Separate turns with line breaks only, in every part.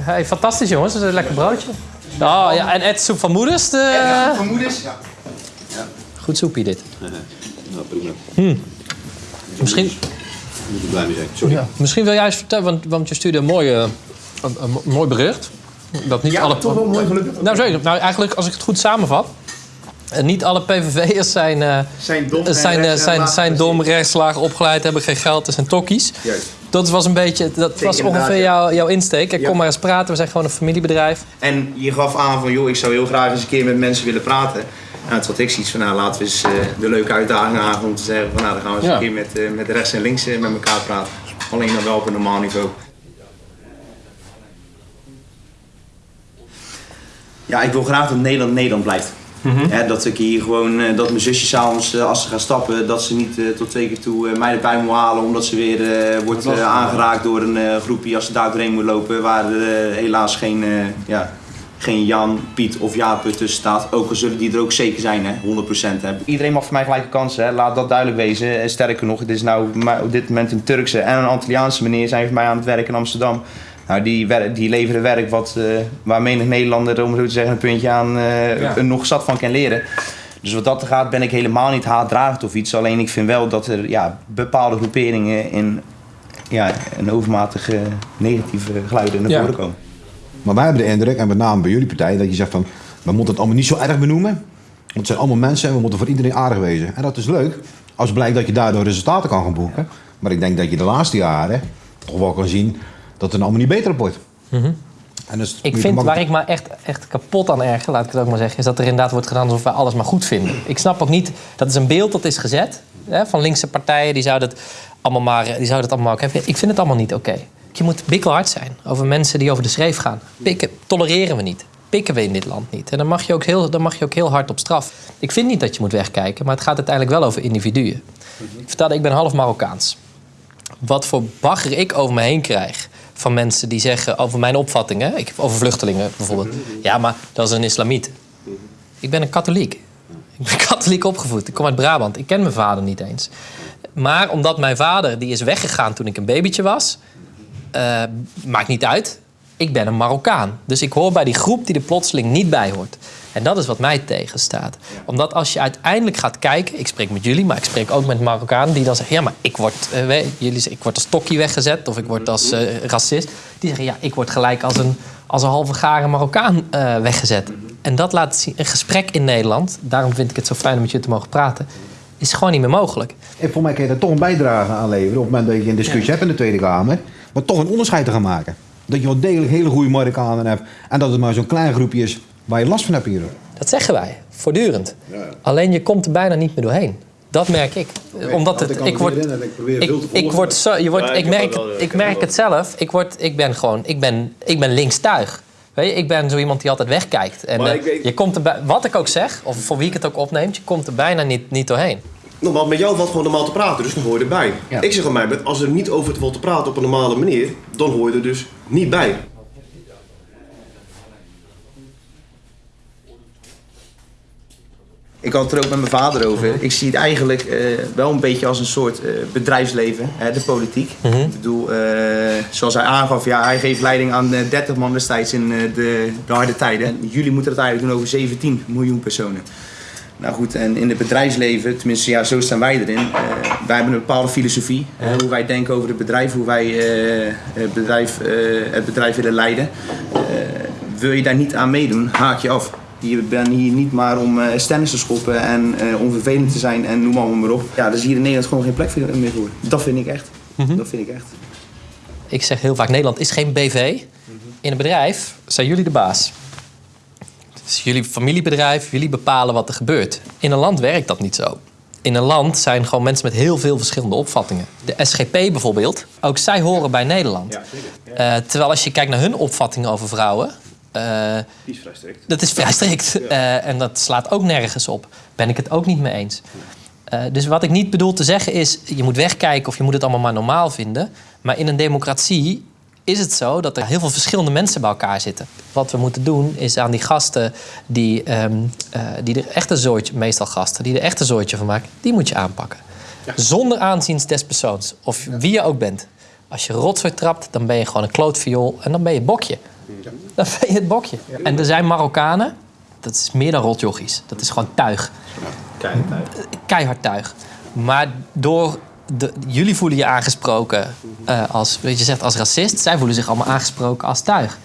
Hey, fantastisch jongens, dat is een lekker broodje. Oh ja, en Ed soep van moeders. De...
Vermoedens? Ja.
Goed soepje dit.
Nou, prima.
Misschien,
Moet er blij mee zijn. Sorry.
ja, misschien wil jij eens vertellen, want, want je stuurde een, mooie, een, een mo- mooi bericht. Dat niet
Ja,
alle...
toch wel mooi gelukkig.
Nou zeker. Nou eigenlijk, als ik het goed samenvat... eh, Niet alle PVV'ers zijn, eh,
Zijn dom.
zijn,
en
zijn, dom, rechtslagen opgeleid, hebben geen geld, dat zijn tokkies.
Juist.
Dat was een beetje, dat was ongeveer jouw, jouw insteek.
Ja.
Kom maar eens praten, we zijn gewoon een familiebedrijf.
En je gaf aan van, joh, ik zou heel graag eens een keer met mensen willen praten. Nou, toen had ik zoiets van, nou, laten we eens eh, de leuke uitdaging aan om te zeggen van, nou, dan gaan we eens
Ja.
een keer met, eh, met rechts en links eh, met elkaar praten. Alleen dan wel op een normaal niveau. Ja, ik wil graag dat Nederland Nederland blijft. Hè, dat ik hier gewoon, eh, dat mijn zusje s'avonds eh, als ze gaan stappen, dat ze niet eh, tot twee keer toe mij erbij moet halen omdat ze weer wordt aangeraakt door een groepje als ze daar doorheen moet lopen waar helaas geen, ja, geen Jan, Piet of Jaap tussen staat. Ook al zullen die er ook zeker zijn, hè, 100%. Hè. Iedereen mag voor mij gelijke kansen, hè. laat dat duidelijk wezen. En sterker nog, het is nou op dit moment een Turkse en een Antilliaanse meneer zijn voor mij aan het werk in Amsterdam. Nou, die, wer- die leveren werk wat, eh, waar menig Nederlander, om zo te zeggen, een puntje aan eh, nog zat van kan leren. Dus wat dat gaat, ben ik helemaal niet haatdragend of iets. Alleen ik vind wel dat er ja, bepaalde groeperingen in ja, een overmatige negatieve geluiden naar
Ja.
voren komen.
Maar wij hebben de indruk, en met name bij jullie partij, dat je zegt van... we moeten het allemaal niet zo erg benoemen. Want het zijn allemaal mensen en we moeten voor iedereen aardig wezen. En dat is leuk, als blijkt dat je daardoor resultaten kan gaan boeken. Maar ik denk dat je de laatste jaren toch wel kan zien dat het allemaal niet beter op wordt. En dus
Mhm. Ik vind waar ik me echt, echt kapot aan erger, laat ik het ook maar zeggen, is dat er inderdaad wordt gedaan alsof wij alles maar goed vinden. Ik snap ook niet, dat is een beeld dat is gezet hè, van linkse partijen, die zouden het allemaal maar, die zouden het allemaal oké vinden. Ik vind het allemaal niet oké. Je moet bikkelhard zijn over mensen die over de schreef gaan. Pikken tolereren we niet. Pikken we in dit land niet. En dan mag, je ook heel, dan mag je ook heel hard op straf. Ik vind niet dat je moet wegkijken, maar het gaat uiteindelijk wel over individuen. Ik vertelde, ik ben half Marokkaans wat voor bagger ik over me heen krijg. Van mensen die zeggen over mijn opvattingen, over vluchtelingen bijvoorbeeld. Ja, maar dat is een islamiet. Ik ben een katholiek. Ik ben katholiek opgevoed. Ik kom uit Brabant. Ik ken mijn vader niet eens. Maar omdat mijn vader die is weggegaan toen ik een babytje was, eh, maakt niet uit. Ik ben een Marokkaan. Dus ik hoor bij die groep die er plotseling niet bij hoort. En dat is wat mij tegenstaat. Omdat als je uiteindelijk gaat kijken... Ik spreek met jullie, maar ik spreek ook met Marokkanen... die dan zeggen, ja, maar ik word, eh, we- jullie zeggen, ik word als tokkie weggezet... of ik word als eh, racist. Die zeggen, ja, ik word gelijk als een, als een halve garen Marokkaan eh, weggezet. En dat laat zien, een gesprek in Nederland... daarom vind ik het zo fijn om met je te mogen praten... is gewoon niet meer mogelijk.
En voor mij kan je daar toch een bijdrage aan leveren op het moment dat je een discussie hebt in de Tweede Kamer. Maar toch een onderscheid te gaan maken. Dat je wel degelijk hele goede Marokkanen hebt. En dat het maar zo'n klein groepje is waar je last van hebt hier.
Dat zeggen wij, voortdurend. Alleen je komt er bijna niet meer doorheen. Dat merk ik. Omdat het, ik word, ik, ik word zo, je wordt,
Ja,
ik
ik
merk,
wel, ik
merk het zelf. Ik word, ik ben gewoon, ik ben, ik ben linkstuig. Weet je, ik ben zo iemand die altijd wegkijkt. En
Maar
eh,
ik
je komt er, bij- wat ik ook zeg, of voor wie ik het ook opneemt, je komt er bijna niet, niet doorheen.
Normaal, met jou valt gewoon normaal te praten, dus dan hoor je erbij.
Ja.
Ik zeg aan mij, als er niet over te valt te praten op een normale manier, dan hoor je er dus niet bij.
Ik had het er ook met mijn vader over. Ik zie het eigenlijk eh, wel een beetje als een soort eh, bedrijfsleven, hè, de politiek. Ik bedoel, eh, zoals hij aangaf, ja, hij geeft leiding aan eh, 30 man destijds in de, de harde tijden. En jullie moeten het eigenlijk doen over 17 miljoen personen. Nou goed, en in het bedrijfsleven, tenminste ja, zo staan wij erin. wij hebben een bepaalde filosofie, hè, hoe wij denken over het bedrijf, hoe wij het, bedrijf, het bedrijf willen leiden. Wil je daar niet aan meedoen, haak je af. Je bent hier niet maar om uh, stennis te schoppen en eh, om vervelend te zijn en noem allemaal maar op. Ja, dus hier in Nederland gewoon geen plek voor- meer voor. Dat vind ik echt. Dat vind ik echt.
Ik zeg heel vaak, Nederland is geen BV. In een bedrijf zijn jullie de baas. Het is jullie familiebedrijf, jullie bepalen wat er gebeurt. In een land werkt dat niet zo. In een land zijn gewoon mensen met heel veel verschillende opvattingen. De SGP bijvoorbeeld, ook zij horen bij Nederland. Eh, terwijl als je kijkt naar hun opvattingen over vrouwen... eh,
Die is vrij strikt.
dat is vrij strikt. Eh, en dat slaat ook nergens op. Ben ik het ook niet mee eens. Eh, dus wat ik niet bedoel te zeggen is... je moet wegkijken of je moet het allemaal maar normaal vinden. Maar in een democratie is het zo dat er heel veel verschillende mensen bij elkaar zitten. Wat we moeten doen is aan die gasten die, eh, die er echt een zooitje... meestal gasten, die er echt een zooitje van maken... die moet je aanpakken. Zonder aanzien des persoons. Of wie je ook bent. Als je rotzooi trapt, dan ben je gewoon een klootviool... en dan ben je bokje. Dan ben je het bokje. En er zijn Marokkanen, dat is meer dan rotjochies. Dat is gewoon tuig. Keihard tuig. Maar door de, jullie voelen je aangesproken eh, als, weet je zegt, als racist. Zij voelen zich allemaal aangesproken als tuig.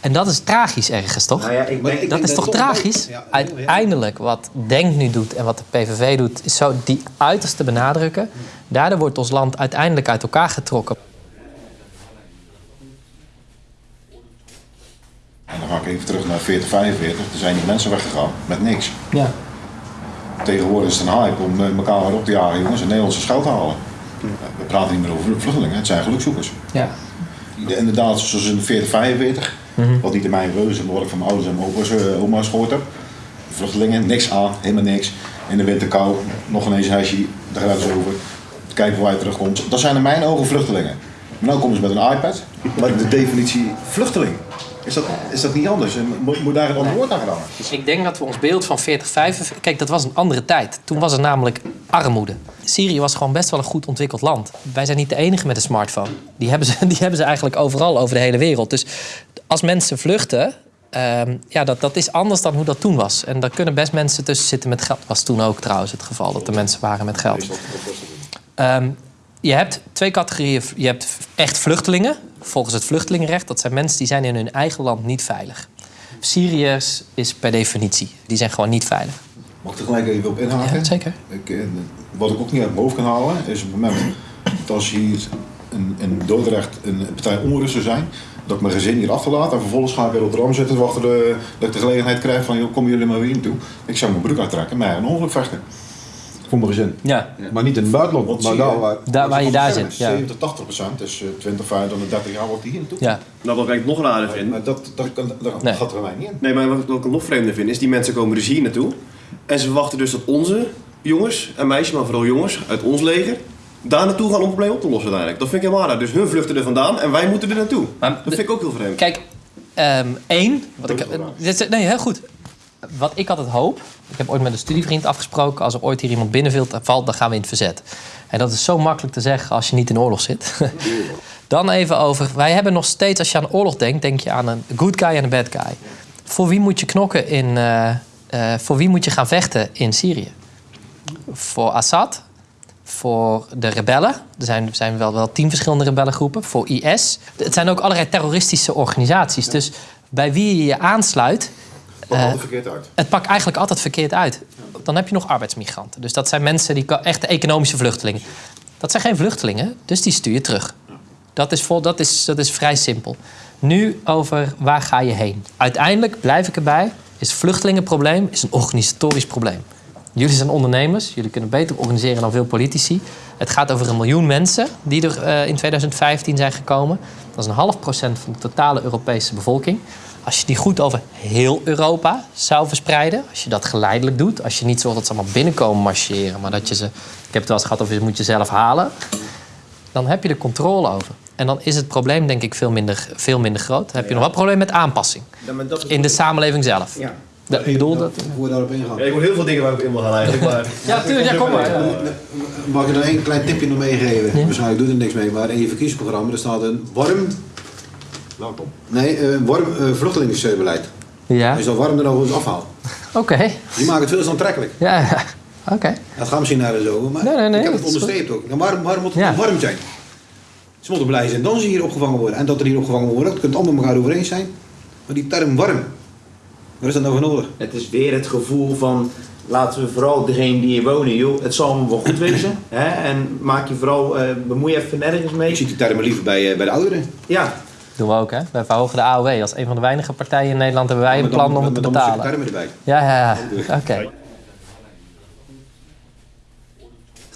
En dat is tragisch ergens, toch?
Nou ja, ik
Maar
denk,
ik
dat is toch
dat-
tragisch?
Ja, ja,
Uiteindelijk, wat Denk nu doet en wat de PVV doet, is zo die uiterste benadrukken. Daardoor wordt ons land uiteindelijk uit elkaar getrokken.
En dan ga ik even terug naar 40, 45. Er zijn die mensen weggegaan met niks.
Ja.
Tegenwoordig is het een hype om eh, elkaar weer op te jagen, jongens, en Nederlandse schuld te halen. We praten niet meer over vluchtelingen, het zijn gelukzoekers.
ja.
De- Inderdaad, zoals in 40, 45, wat niet in mijn reuze, maar wat ik van mijn ouders en mijn opa's, eh, oma's gehoord heb. Vluchtelingen, niks aan, helemaal niks. In de winter kou, nog ineens een huisje, de grens over. Kijken hoe hij terugkomt. Dat zijn in mijn ogen vluchtelingen. Maar nu komen ze met een iPad. Maar de definitie vluchteling, is dat, is dat niet anders? Moet, daar een ander woord aan gedaan?
Dus ik denk dat we ons beeld van 40, 45... Kijk, dat was een andere tijd. Toen was er namelijk armoede. Syrië was gewoon best wel een goed ontwikkeld land. Wij zijn niet de enige met een smartphone. Die hebben ze, die hebben ze eigenlijk overal over de hele wereld. Dus als mensen vluchten... ehm, ja, dat, dat is anders dan hoe dat toen was. En daar kunnen best mensen tussen zitten met geld. was toen ook trouwens het geval, dat er mensen waren met geld. Ehm, je hebt twee categorieën. Je hebt echt vluchtelingen, volgens het vluchtelingenrecht. Dat zijn mensen die zijn in hun eigen land niet veilig. Syriërs is per definitie. Die zijn gewoon niet veilig.
Mag ik er gelijk even op inhaken?
Ja, zeker.
Ik, eh, wat ik ook niet uit mijn hoofd kan halen, is op het moment dat als hier in, in Dordrecht een partij onrust zou zijn, dat ik mijn gezin hier achterlaat en vervolgens ga ik in Rotterdam zitten te wachten de, dat ik de gelegenheid krijg van, joh, komen jullie maar weer naartoe. Ik zou mijn broek uittrekken en mij een ongeluk vechten.
Voor mijn gezin.
Ja.
Maar niet in het buitenland, maar daar waar...
Daar waar je daar zit, ja.
70, 80 procent, dus eh, 20, 25, 30 jaar wordt die hier naartoe.
ja.
Nou, wat ik nog raarder vind.
Maar dat, dat, dat, dat
Nee.
gaat er bij mij niet in.
Nee, maar wat ik- nog vreemder vind, is die mensen komen dus hier naartoe. En ze verwachten dus dat onze jongens en meisjes, maar vooral jongens uit ons leger, daar naartoe gaan om het probleem op te lossen uiteindelijk. Dat vind ik helemaal raar. Dus hun vluchten er vandaan en wij moeten er naartoe.
Maar
dat vind ik ook heel vreemd.
Kijk, ehm, één. Wat ik,
Dat
dit nee, heel goed. Wat ik altijd hoop. Ik heb ooit met een studievriend afgesproken. Als er ooit hier iemand binnenvalt, valt, dan gaan we in het verzet. En dat is zo makkelijk te zeggen als je niet in oorlog zit. Dan even over. Wij hebben nog steeds, als je aan oorlog denkt, denk je aan een good guy en een bad guy. Voor wie moet je knokken in. eh, eh, voor wie moet je gaan vechten in Syrië? Voor Assad, voor de rebellen. Er zijn, zijn wel, wel tien verschillende rebellengroepen. Voor IS. Het zijn ook allerlei terroristische organisaties. Dus bij wie je je aansluit, Eh,
er verkeerd uit.
het pakt eigenlijk altijd verkeerd uit. Dan heb je nog arbeidsmigranten. Dus dat zijn mensen die echte economische vluchtelingen. Dat zijn geen vluchtelingen, dus die stuur je terug. Dat is, vol, dat is, dat is vrij simpel. Nu over waar ga je heen. Uiteindelijk blijf ik erbij. Is vluchtelingenprobleem is een organisatorisch probleem. Jullie zijn ondernemers, jullie kunnen beter organiseren dan veel politici. Het gaat over een miljoen mensen die er eh, in 2015 zijn gekomen. Dat is een half procent van de totale Europese bevolking. Als je die goed over heel Europa zou verspreiden, als je dat geleidelijk doet, als je niet zorgt dat ze allemaal binnenkomen marcheren, maar dat je ze, ik heb het wel eens gehad over, je moet je zelf halen, dan heb je er controle over. En dan is het probleem denk ik veel minder, veel minder groot. Dan heb je nog wel probleem met aanpassing in de samenleving zelf.
Ja.
Dat, ik bedoel dat.
Voor we daarop ingaan.
Ja, ik hoor heel veel dingen waar ik op in wil gaan eigenlijk. Maar...
Ja, tuurlijk, ja, kom maar.
Mag ik er één klein tipje nog meegeven? Waarschijnlijk doet er niks mee, maar in je verkiezingsprogramma er staat een warm,
Welkom.
nee, een warm uh, vluchtelingenbeleid.
Ja,
je dat warm er nog eens afhaalt.
oké.
Die maken het veel te aantrekkelijk.
Ja, ja. oké.
Dat gaat misschien naar zo, maar
Nee, nee, nee,
ik heb het onderstreept ook. Nou, waarom, waarom moet het
Ja.
dan warm zijn? Ze moeten blij zijn dan ze hier opgevangen worden. En dat er hier opgevangen worden, dat kunt allemaal met elkaar over eens zijn. Maar die term warm, waar is dat nou voor nodig?
Het is weer het gevoel van laten we vooral degene die hier wonen, joh, het zal allemaal wel goed wezen. Hè? En maak je vooral, eh, bemoei je even nergens mee.
Ik zie die termen liever bij, eh, bij de ouderen.
Ja,
Doen we ook, hè? Wij verhogen de AOW. Als een van de weinige partijen in Nederland hebben wij een
dan-
plan om het te
dan moet je
betalen.
erbij.
Ja, ja, ja. Oké.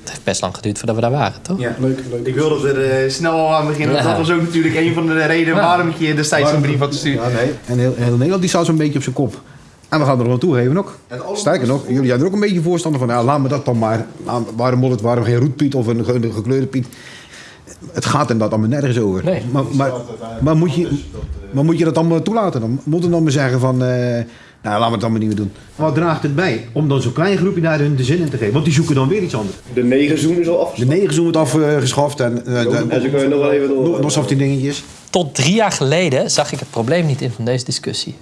Het heeft best lang geduurd voordat we daar waren, toch?
ja.
Leuk, leuk.
Ik wilde er eh, snel al aan beginnen.
Ja.
Dat was ook natuurlijk een van de redenen
Ja.
waarom ik je destijds een brief had gestuurd.
Ja, nee. En heel, heel Nederland die staat zo'n beetje op zijn kop. En we gaan er nog naartoe geven ook. Sterker nog, jullie zijn er ook een beetje voorstander van. Ja, laat me dat dan maar. Waarom moet het, waarom geen roetpiet of een ge- gekleurde piet? Het gaat inderdaad allemaal nergens over.
Nee.
Maar, maar, maar, moet je, maar moet je dat allemaal toelaten? Dan moet je dan maar zeggen van... eh, nou, laten we het allemaal niet meer doen. Wat draagt het bij om dan zo'n klein groepje daar hun de zin in te geven? Want die zoeken dan weer iets anders.
De negen zoen is al
De
afgesloten.
negen wordt afgeschaft en, eh, de-
En ze kunnen nog wel even door.
nog, nog 17 dingetjes.
Tot drie jaar geleden zag ik het probleem niet in van deze discussie.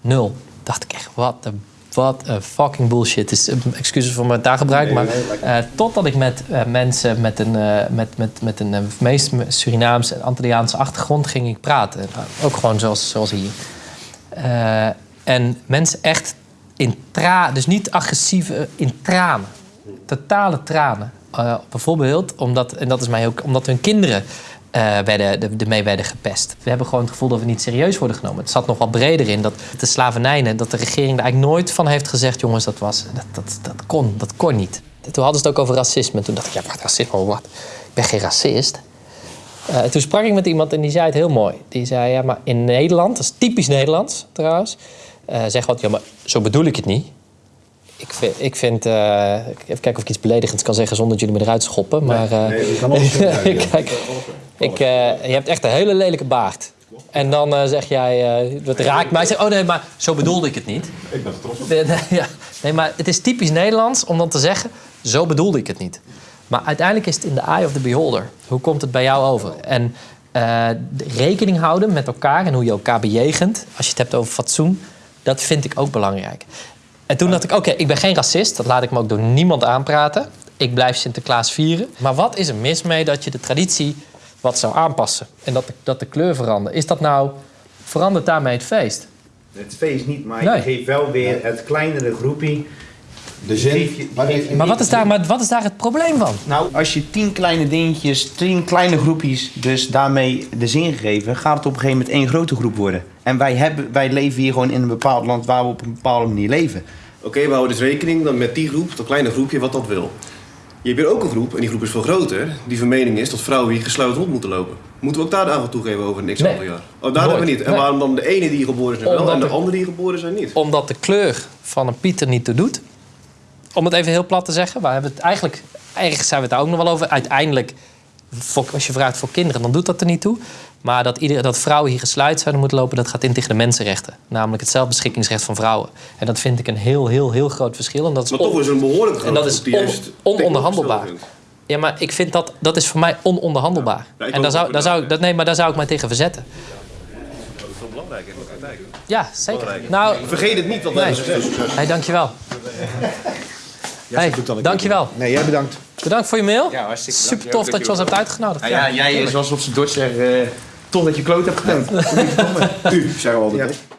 Nul. Dacht ik echt, wat een wat een fucking bullshit. Eh, excuses voor mijn taalgebruik, maar eh, totdat ik met eh, mensen met een, met, met, met een meest Surinaamse en Antilliaanse achtergrond ging ik praten. Nou, ook gewoon zoals, zoals hier. En mensen echt in tranen, dus niet agressief, in tranen. Totale tranen. Bijvoorbeeld, omdat, en dat is mij ook, omdat hun kinderen eh, werden, de- ermee werden gepest. We hebben gewoon het gevoel dat we niet serieus worden genomen. Het zat nog wat breder in dat de slavernij, dat de regering er eigenlijk nooit van heeft gezegd: jongens, dat, was, dat, dat, dat, kon, dat kon niet. Toen hadden ze het ook over racisme. Toen dacht ik: ja, wat racisme, wat? Ik ben geen racist. Eh, toen sprak ik met iemand en die zei het heel mooi. Die zei, ja, maar in Nederland, dat is typisch Nederlands trouwens... eh zeg wat, ja, maar zo bedoel ik het niet. Ik vind, ik vind even kijken of ik iets beledigends kan zeggen zonder dat jullie me eruit schoppen. Maar kijk, ik, eh, je hebt echt een hele lelijke baard. En dan eh, zeg jij, eh dat raakt mij. Zeg, oh nee, maar zo bedoelde ik het niet.
Ik ben er trots op.
Nee, nee, ja. nee, maar het is typisch Nederlands om dan te zeggen... zo bedoelde ik het niet. Maar uiteindelijk is het in the eye of the beholder. Hoe komt het bij jou over? En de rekening houden met elkaar en hoe je elkaar bejegent... als je het hebt over fatsoen, dat vind ik ook belangrijk. En toen dacht ik, oké, ik ben geen racist. Dat laat ik me ook door niemand aanpraten. Ik blijf Sinterklaas vieren. Maar wat is er mis mee dat je de traditie wat zou aanpassen? En dat de, dat de kleur verandert. Is dat nou... verandert daarmee het feest?
Het feest niet, maar
Nee.
je geeft wel weer het kleinere groepje.
De zin.
Geef je-
maar
geef
wat is daar, maar wat is daar het probleem van?
Nou, als je tien kleine dingetjes, tien kleine groepjes, dus daarmee de zin gegeven, gaat het op een gegeven moment één grote groep worden. En wij, hebben, wij leven hier gewoon in een bepaald land waar we op een bepaalde manier leven.
Oké, we houden dus rekening dan met die groep, dat kleine groepje, wat dat wil. Je hebt hier ook een groep, en die groep is veel groter, die van mening is dat vrouwen hier gesluit rond moeten lopen. Moeten we ook daar de aandacht toegeven over niks
Nee.
aantal jaar? Oh, daar hebben we niet. En
Nee.
waarom dan de ene die geboren is wel en de
de-
andere die geboren zijn niet?
Omdat de kleur van een Pieter niet toe doet. Om het even heel plat te zeggen. We hebben het eigenlijk, eigenlijk zijn we het daar ook nog wel over. Uiteindelijk, voor- als je vraagt voor kinderen, dan doet dat er niet toe. Maar dat, iedereen, dat vrouwen hier gesluit zouden moeten lopen, dat gaat in tegen de mensenrechten. Namelijk het zelfbeschikkingsrecht van vrouwen. En dat vind ik een heel, heel, heel groot verschil. En dat is
Maar
on-
toch is een behoorlijk
en
grote
dat is on- ononderhandelbaar. Ja, maar ik vind dat, dat is voor mij ononderhandelbaar.
Ja, ik
en daar zou,
wel,
daar zou,
ja.
dat, nee, maar daar zou ik mij tegen verzetten. Ja, zeker. Nou,
Vergeet het niet, wat wij
Nee.
dus
hey, dankjewel. Hey, dankjewel.
Nee, jij bedankt.
Bedankt voor je mail.
Ja, hartstikke
Super tof dat je ons hebt uitgenodigd.
Nou ja, jij, zoals op zijn Dort zegt, eh, toch dat je kloot hebt gedaan.
U, zeggen we altijd.
Ja.